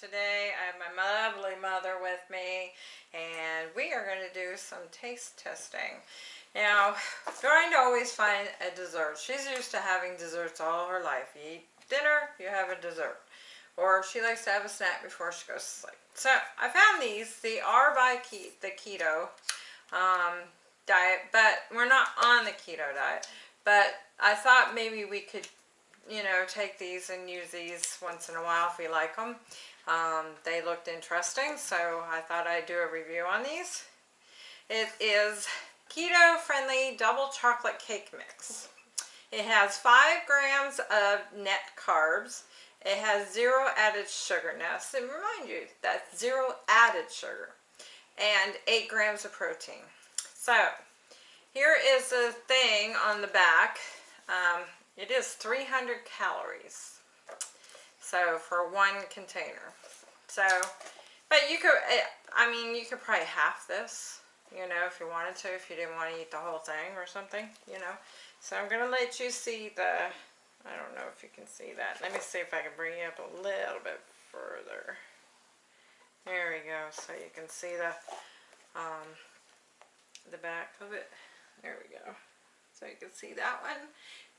today I have my lovely mother with me and we are going to do some taste testing. Now, trying to always find a dessert. She's used to having desserts all her life. You eat dinner, you have a dessert. Or she likes to have a snack before she goes to sleep. So, I found these. They are by ke the keto um, diet, but we're not on the keto diet. But I thought maybe we could you know, take these and use these once in a while if we like them. Um, they looked interesting, so I thought I'd do a review on these. It is keto-friendly double chocolate cake mix. It has 5 grams of net carbs. It has zero added sugar. Now, so remind you, that's zero added sugar. And 8 grams of protein. So, here is the thing on the back. Um, it is 300 calories. So for one container. So, but you could, eh, I mean, you could probably half this, you know, if you wanted to, if you didn't want to eat the whole thing or something, you know. So I'm going to let you see the, I don't know if you can see that. Let me see if I can bring you up a little bit further. There we go. So you can see the, um, the back of it. There we go. So you can see that one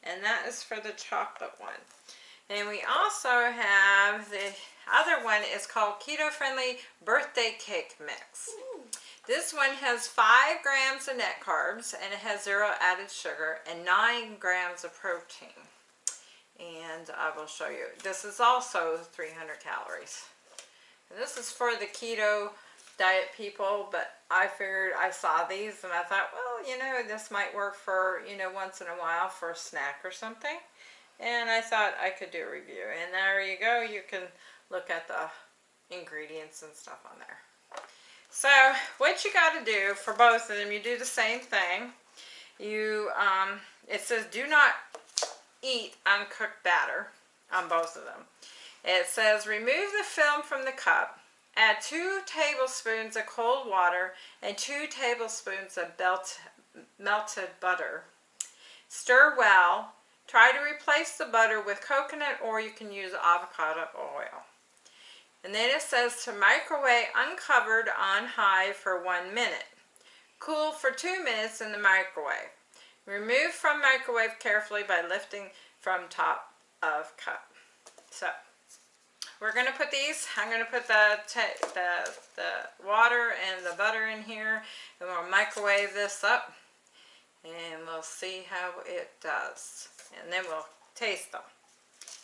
and that is for the chocolate one. And we also have the other one is called Keto Friendly Birthday Cake Mix. Ooh. This one has 5 grams of net carbs and it has zero added sugar and 9 grams of protein. And I will show you. This is also 300 calories. And this is for the keto diet people, but I figured I saw these and I thought, well, you know, this might work for, you know, once in a while for a snack or something. And I thought I could do a review. And there you go. You can look at the ingredients and stuff on there. So what you got to do for both of them, you do the same thing. You, um, it says do not eat uncooked batter on both of them. It says remove the film from the cup Add 2 tablespoons of cold water and 2 tablespoons of belt, melted butter. Stir well. Try to replace the butter with coconut or you can use avocado oil. And then it says to microwave uncovered on high for one minute. Cool for two minutes in the microwave. Remove from microwave carefully by lifting from top of cup. So we're going to put these, I'm going to put the, the, the water and the butter in here and we'll microwave this up and we'll see how it does. And then we'll taste them.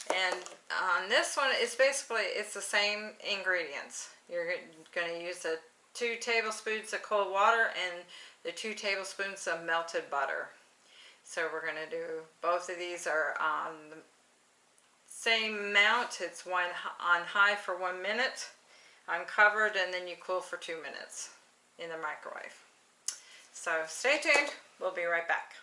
And on this one, it's basically, it's the same ingredients. You're going to use the two tablespoons of cold water and the two tablespoons of melted butter. So we're going to do, both of these are on the same amount, it's one on high for one minute, uncovered, and then you cool for two minutes in the microwave. So stay tuned, we'll be right back.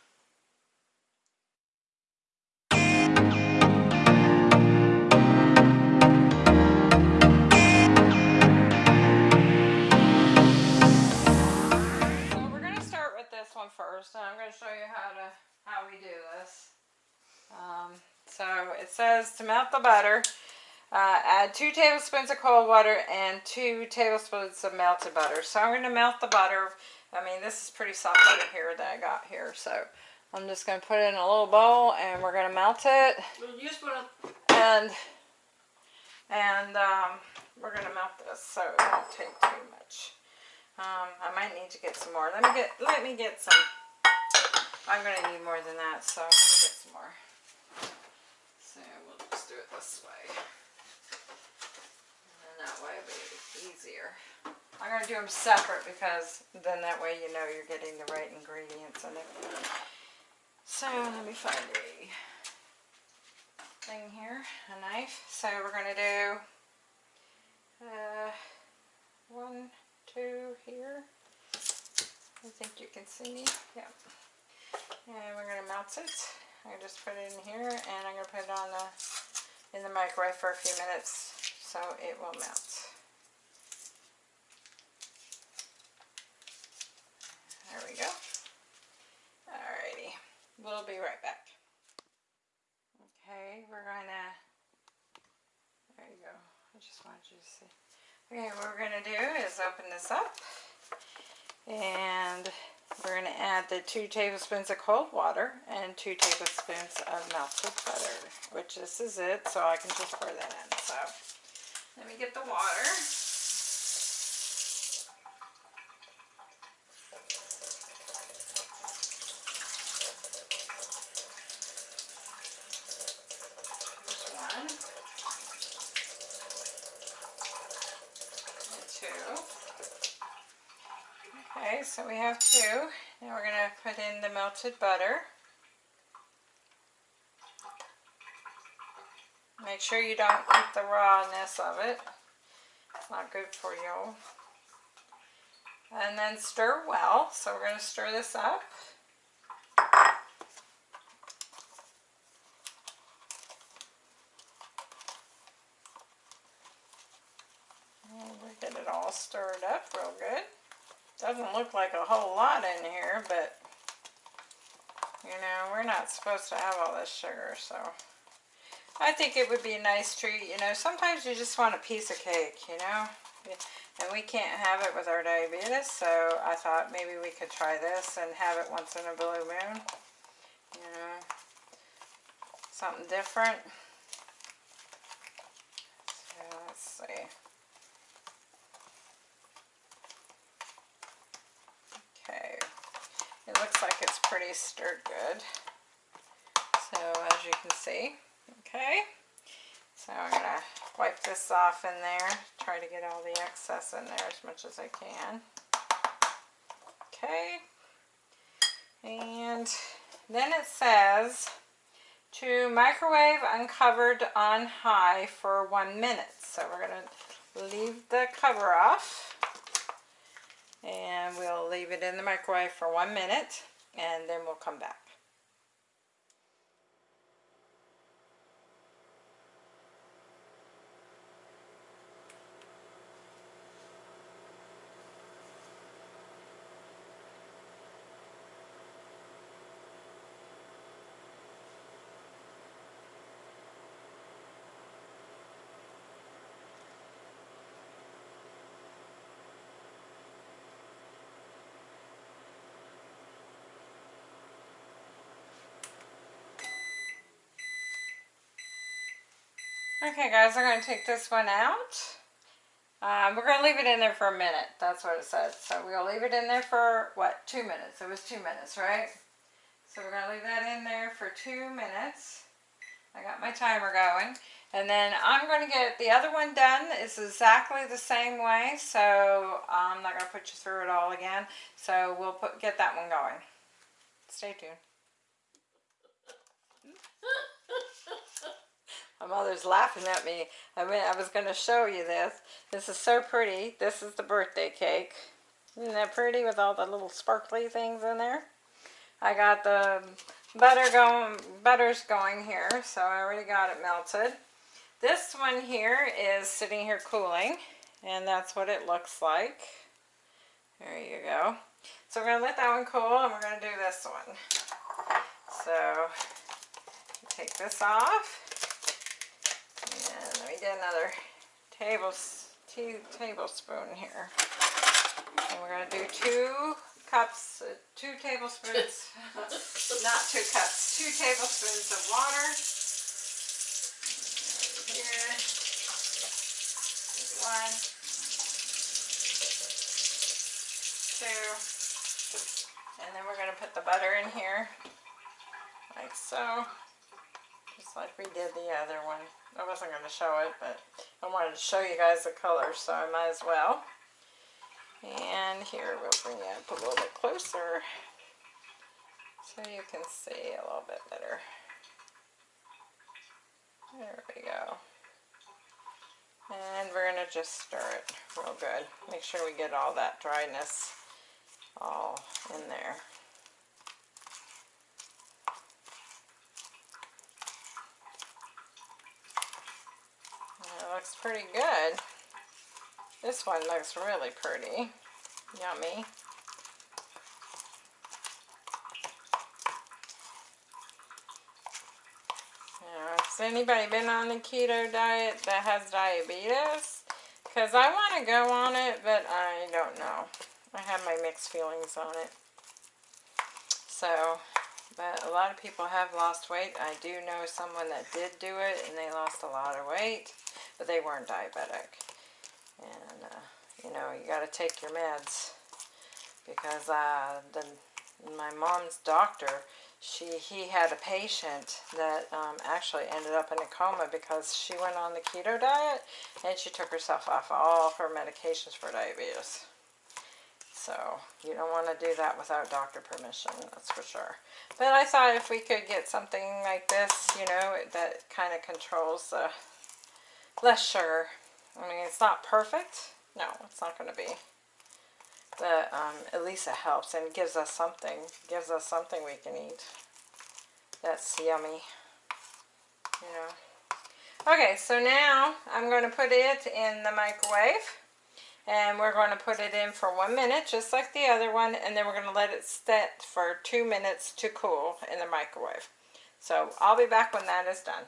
One first, and I'm going to show you how to how we do this. Um, so it says to melt the butter, uh, add two tablespoons of cold water and two tablespoons of melted butter. So I'm going to melt the butter. I mean, this is pretty soft butter here that I got here. So I'm just going to put it in a little bowl and we're going to melt it. And, and um, we're going to melt this so it won't take too much. Um, I might need to get some more. Let me get, let me get some. I'm going to need more than that, so let me get some more. So we'll just do it this way. And that way it'll be easier. I'm going to do them separate because then that way you know you're getting the right ingredients in it. So let me find a thing here, a knife. So we're going to do uh, one, two here. I think you can see me. Yeah. And we're going to melt it. I just put it in here and I'm going to put it on the in the microwave for a few minutes so it will melt. There we go. Alrighty, we'll be right back. Okay, we're going to, there you go, I just wanted you to see. Okay, what we're going to do is open this up. And we're going to add the two tablespoons of cold water and two tablespoons of melted butter, which this is it, so I can just pour that in. So let me get the water. So we have two. Now we're going to put in the melted butter. Make sure you don't eat the rawness of it. It's not good for you. And then stir well. So we're going to stir this up. And we get it all stirred up real good. Doesn't look like a whole lot in here, but you know, we're not supposed to have all this sugar, so I think it would be a nice treat. You know, sometimes you just want a piece of cake, you know, and we can't have it with our diabetes, so I thought maybe we could try this and have it once in a blue moon, you know, something different. So let's see. Okay, it looks like it's pretty stirred good. So as you can see, okay. So I'm going to wipe this off in there, try to get all the excess in there as much as I can. Okay, and then it says to microwave uncovered on high for one minute. So we're going to leave the cover off and we'll leave it in the microwave for one minute and then we'll come back. Okay guys, I'm going to take this one out. Um, we're going to leave it in there for a minute. That's what it says. So we'll leave it in there for, what, two minutes. It was two minutes, right? So we're going to leave that in there for two minutes. I got my timer going. And then I'm going to get the other one done. It's exactly the same way. So I'm not going to put you through it all again. So we'll put get that one going. Stay tuned. My mother's laughing at me. I mean, I was going to show you this. This is so pretty. This is the birthday cake. Isn't that pretty with all the little sparkly things in there? I got the butter going, butter's going here, so I already got it melted. This one here is sitting here cooling, and that's what it looks like. There you go. So we're going to let that one cool, and we're going to do this one. So, take this off get another tea, tablespoon here. And we're going to do two cups, uh, two tablespoons, not two cups, two tablespoons of water. Here, one, two, and then we're going to put the butter in here, like so, just we did the other one. I wasn't going to show it, but I wanted to show you guys the colors, so I might as well. And here, we'll bring it up a little bit closer so you can see a little bit better. There we go. And we're going to just stir it real good. Make sure we get all that dryness all in there. Looks pretty good. This one looks really pretty. Yummy. Has anybody been on the keto diet that has diabetes? Because I want to go on it, but I don't know. I have my mixed feelings on it. So, but a lot of people have lost weight. I do know someone that did do it, and they lost a lot of weight, but they weren't diabetic. And, uh, you know, you got to take your meds. Because uh, the, my mom's doctor, she he had a patient that um, actually ended up in a coma because she went on the keto diet and she took herself off all her medications for diabetes. So you don't want to do that without doctor permission, that's for sure. But I thought if we could get something like this, you know, that kind of controls uh, less sugar. I mean, it's not perfect. No, it's not going to be. But um, at least it helps and gives us something. Gives us something we can eat. That's yummy. You know. Okay, so now I'm going to put it in the microwave. And we're going to put it in for one minute, just like the other one. And then we're going to let it set for two minutes to cool in the microwave. So I'll be back when that is done.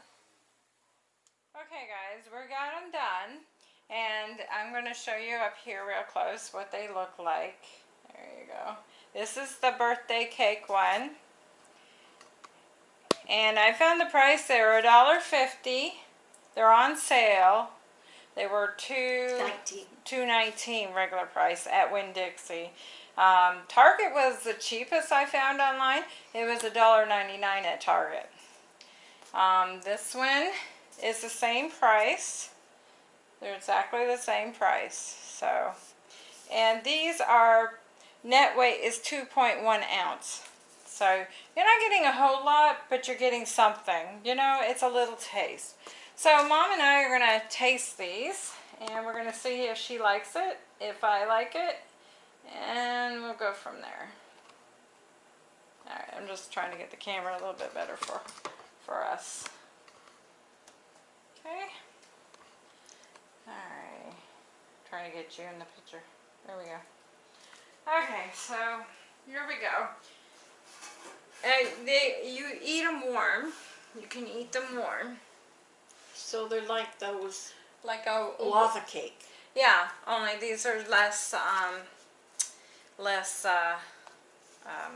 Okay guys, we got them done. And I'm going to show you up here real close what they look like. There you go. This is the birthday cake one. And I found the price, they were $1.50. They're on sale. They were two 19. two nineteen regular price at Winn-Dixie. Um, Target was the cheapest I found online. It was $1.99 at Target. Um, this one is the same price. They're exactly the same price. So, and these are, net weight is 2.1 ounce. So, you're not getting a whole lot, but you're getting something. You know, it's a little taste. So, Mom and I are going to taste these, and we're going to see if she likes it, if I like it, and we'll go from there. Alright, I'm just trying to get the camera a little bit better for, for us. Okay. Alright. Trying to get you in the picture. There we go. Okay, so here we go. Uh, they, you eat them warm. You can eat them warm. So they're like those Like a lava cake. Yeah, only these are less, um, less, uh, um,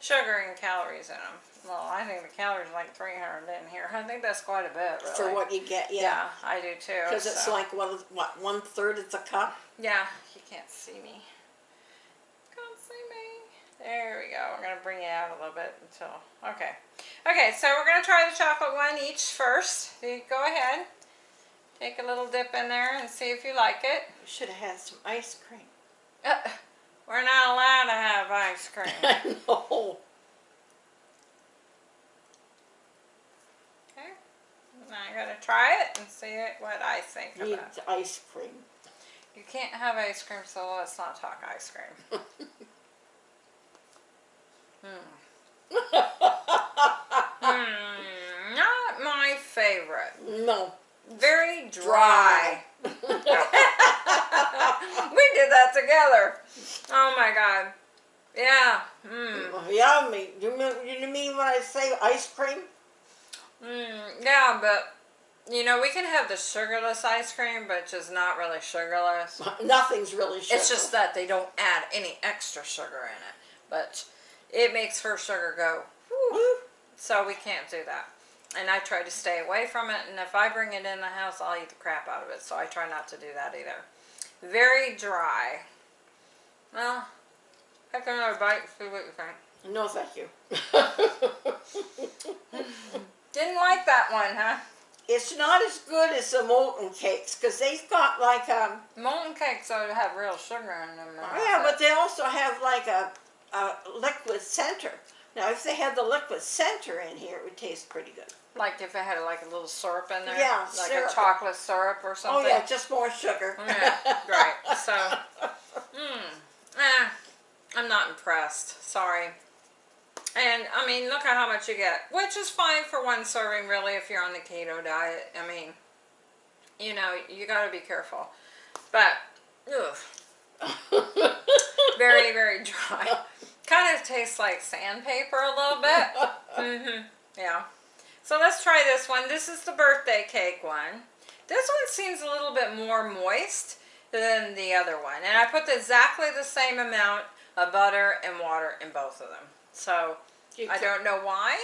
sugar and calories in them. Well, I think the calories are like 300 in here. I think that's quite a bit, really. For what you get, Yeah, yeah. I do too. Because it's so- like, what, what, one third of the cup? Yeah, you can't see me. Can't see me. There we go. We're going to bring it out a little bit until, okay. Okay, so we're going to try the chocolate one each first. You Go ahead. Take a little dip in there and see if you like it. We should have had some ice cream. Uh, we're not allowed to have ice cream. I know. Okay. I'm going to try it and see it, what I think Need about it. ice cream. You can't have ice cream, so let's not talk ice cream. Hmm. Hmm, not my favorite. no. Very dry. we did that together. Oh my god. Yeah. Mm. Yummy. You mean, you mean when I say ice cream? Mm, yeah, but you know, we can have the sugarless ice cream, but just not really sugarless. Nothing's really sugar. It's just that they don't add any extra sugar in it. But it makes her sugar go, whew. so we can't do that. And I try to stay away from it, and if I bring it in the house, I'll eat the crap out of it, so I try not to do that either. Very dry. Well, take another bite and see what you think. No, thank you. Didn't like that one, huh? it's not as good as the molten cakes because they've got like um Molten cakes though have real sugar in them. and yeah, but they also have like a, a liquid center. Now, if they had the liquid center in here, it would taste pretty good. like if it had like a little syrup in there. Yeah, like syrup. a chocolate syrup or something? Oh yeah, just more sugar. Yeah, right. So, mm, eh, I'm not impressed. Sorry. And, I mean, look at how much you get. Which is fine for one serving, really, if you're on the keto diet. I mean, you know, you gotta be careful. But, ugh, very, very dry. kind of tastes like sandpaper a little bit. Mm -hmm. Yeah. So let's try this one. This is the birthday cake one. This one seems a little bit more moist than the other one. And I put exactly the same amount of butter and water in both of them. So You I don't know why.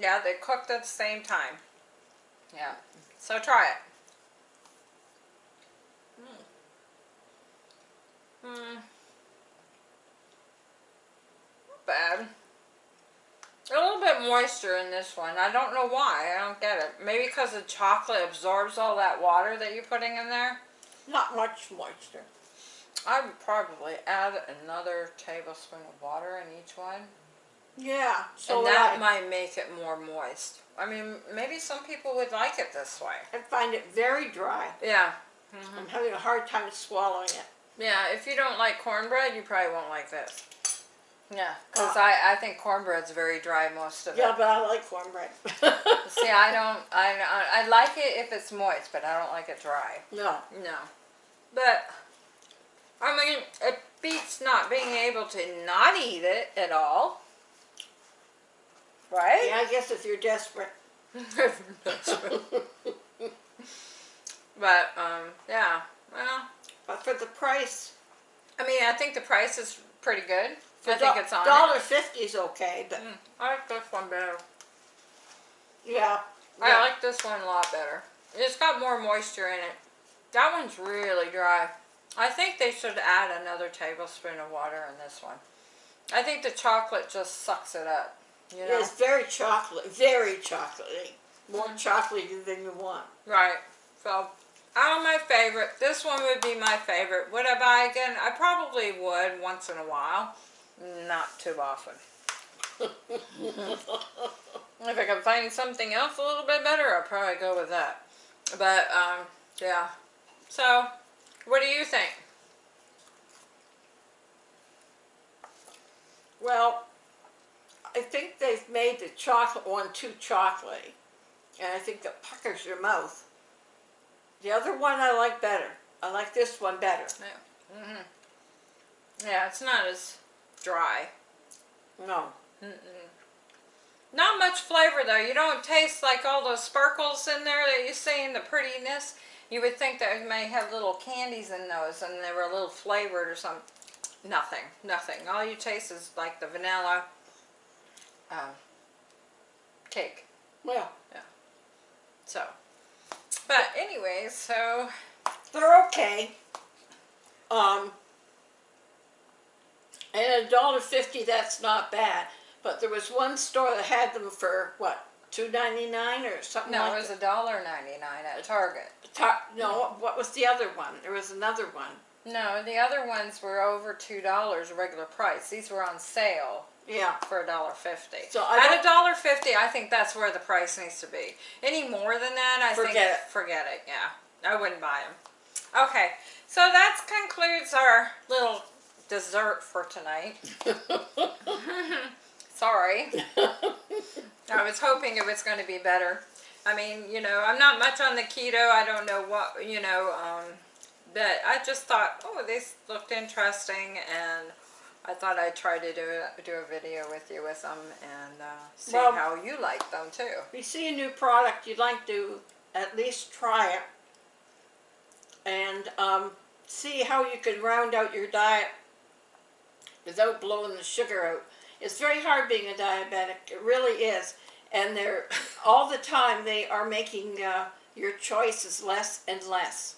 Yeah, they cooked at the same time. Yeah. So try it. Hmm. Hmm. Not bad. A little bit moisture in this one. I don't know why. I don't get it. Maybe because the chocolate absorbs all that water that you're putting in there. Not much moisture. I would probably add another tablespoon of water in each one. Yeah, so and that I. might make it more moist. I mean, maybe some people would like it this way. I find it very dry. Yeah. I'm having a hard time swallowing it. Yeah, if you don't like cornbread, you probably won't like this. Yeah, because Uh, I, I think cornbread's very dry most of Yeah, it. Yeah, but I like cornbread. See, I don't, I, I, I like it if it's moist, but I don't like it dry. no. No. But, I mean, it beats not being able to not eat it at all. Right? Yeah, I guess if you're desperate. but, um, yeah. Well, But for the price, I mean, I think the price is pretty good. I think it's on it. dollar fifty is okay, but Mm, I like this one better. yeah. I yeah. like this one a lot better. It's got more moisture in it. That one's really dry. I think they should add another tablespoon of water in this one. I think the chocolate just sucks it up. You know? It's very chocolate, very chocolatey. More Mm. chocolatey than you want. Right. So, out of my favorite, this one would be my favorite. Would I buy again? I probably would once in a while. Not too often. if I could find something else a little bit better, I'd probably go with that. But, um, yeah. So, what do you think? Well, I think they've made the chocolate one too chocolatey. And I think it puckers your mouth. The other one I like better. I like this one better. Yeah. Mm -hmm. Yeah, it's not as dry. No. Mm-mm. Not much flavor though. You don't taste like all those sparkles in there that you see in the prettiness. You would think that it may have little candies in those and they were a little flavored or something. Nothing. Nothing. All you taste is like the vanilla um, cake. Well, Yeah. So, but anyway, so they're okay. Um, and a dollar fifty, that's not bad. But there was one store that had them for what, two ninety nine or something no, like it was a dollar ninety nine at Target. Ta- no, what was the other one? There was another one. No, the other ones were over two dollars regular price. These were on sale Yeah. for a dollar fifty. So I At a dollar fifty, I think that's where the price needs to be. Any more than that, I think Forget it. forget it. Yeah, I wouldn't buy them. Okay, so that concludes our little dessert for tonight. Sorry, I was hoping it was going to be better. I mean, you know, I'm not much on the keto. I don't know what you know. Um, but I just thought, oh, this looked interesting, and I thought I'd try to do a, do a video with you with them and uh, see Well- how you like them too. If you see a new product, you'd like to at least try it and um, see how you could round out your diet without blowing the sugar out. It's very hard being a diabetic. It really is. And they're all the time they are making uh, your choices less and less.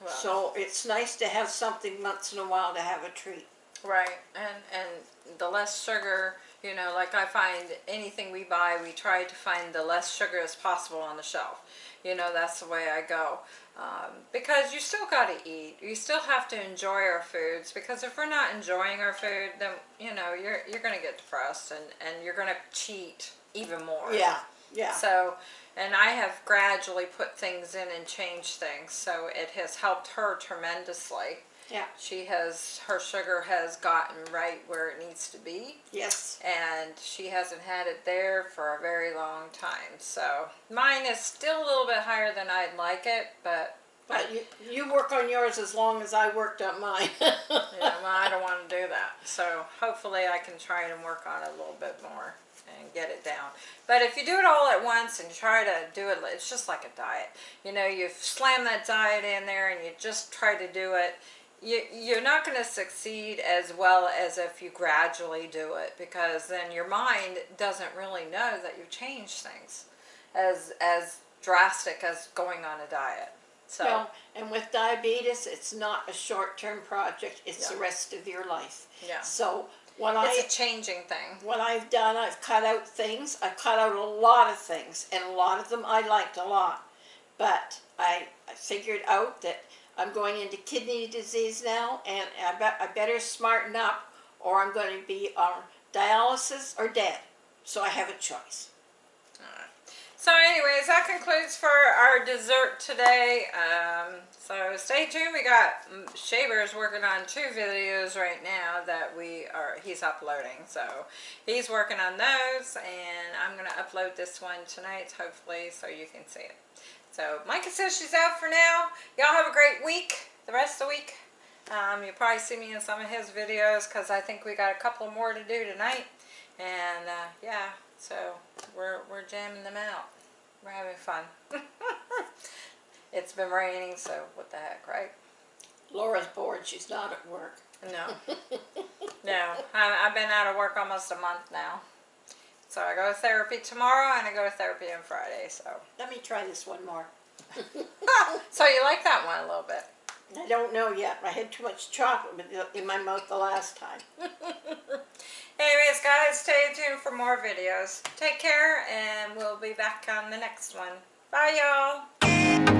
Well, So it's nice to have something once in a while to have a treat. Right, and and the less sugar, you know, like I find anything we buy, we try to find the less sugar as possible on the shelf. You know, that's the way I go. Um, because you still got to eat. You still have to enjoy our foods. Because if we're not enjoying our food, then you know you're you're gonna get depressed and and you're gonna cheat even more. Yeah, yeah. So, and I have gradually put things in and changed things. So it has helped her tremendously. Yeah. She has, her sugar has gotten right where it needs to be. Yes. And she hasn't had it there for a very long time. So mine is still a little bit higher than I'd like it, but But you, you work on yours as long as I worked on mine. yeah, well, I don't want to do that. So hopefully I can try and work on it a little bit more and get it down. But if you do it all at once and try to do it, it's just like a diet. You know, you slam that diet in there and you just try to do it. You, you're not going to succeed as well as if you gradually do it because then your mind doesn't really know that you've changed things as as drastic as going on a diet. So and with diabetes, it's not a short-term project, it's the rest of your life. yeah, So what it's I, a changing thing. what I've done, I've cut out things, I've cut out a lot of things, and a lot of them I liked a lot. But I, I figured out that I'm going into kidney disease now, and I, bet I better smarten up, or I'm going to be on dialysis or dead. So I have a choice. So anyways, that concludes for our dessert today. Um, so stay tuned. We got mm, Shaver's working on two videos right now that we are, he's uploading. So he's working on those and I'm going to upload this one tonight, hopefully, so you can see it. So Micah says she's out for now. Y'all have a great week, the rest of the week. Um, you'll probably see me in some of his videos because I think we got a couple more to do tonight. And uh, yeah, so we're, we're jamming them out. We're having fun. it's been raining, so what the heck, right? Laura's bored, she's not at work. No. no. I, I've been out of work almost a month now. So I go to therapy tomorrow and I go to therapy on Friday. So, Let me try this one more. so you like that one a little bit? I don't know yet. I had too much chocolate in my mouth the last time. Anyways, guys, stay tuned for more videos. Take care, and we'll be back on the next one. Bye, y'all.